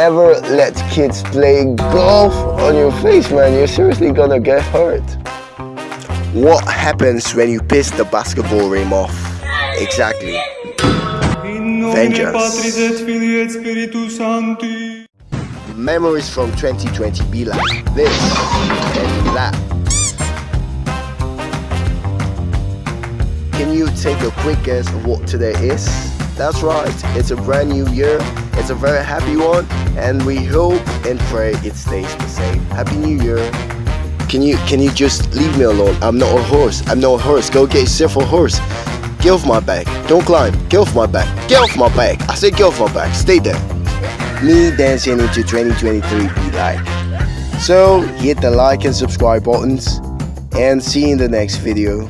never let kids play golf on your face, man. You're seriously gonna get hurt. What happens when you piss the basketball rim off? Exactly. Vengeance. Memories from 2020 be like this and that. Can you take a quick guess of what today is? That's right, it's a brand new year, it's a very happy one, and we hope and pray it stays the same. Happy New Year! Can you can you just leave me alone? I'm not a horse. I'm not a horse. Go get yourself a horse. Get off my back. Don't climb. Get off my back. Get off my back. I said get off my back. Stay there. Me dancing into 2023 be like. So hit the like and subscribe buttons and see you in the next video.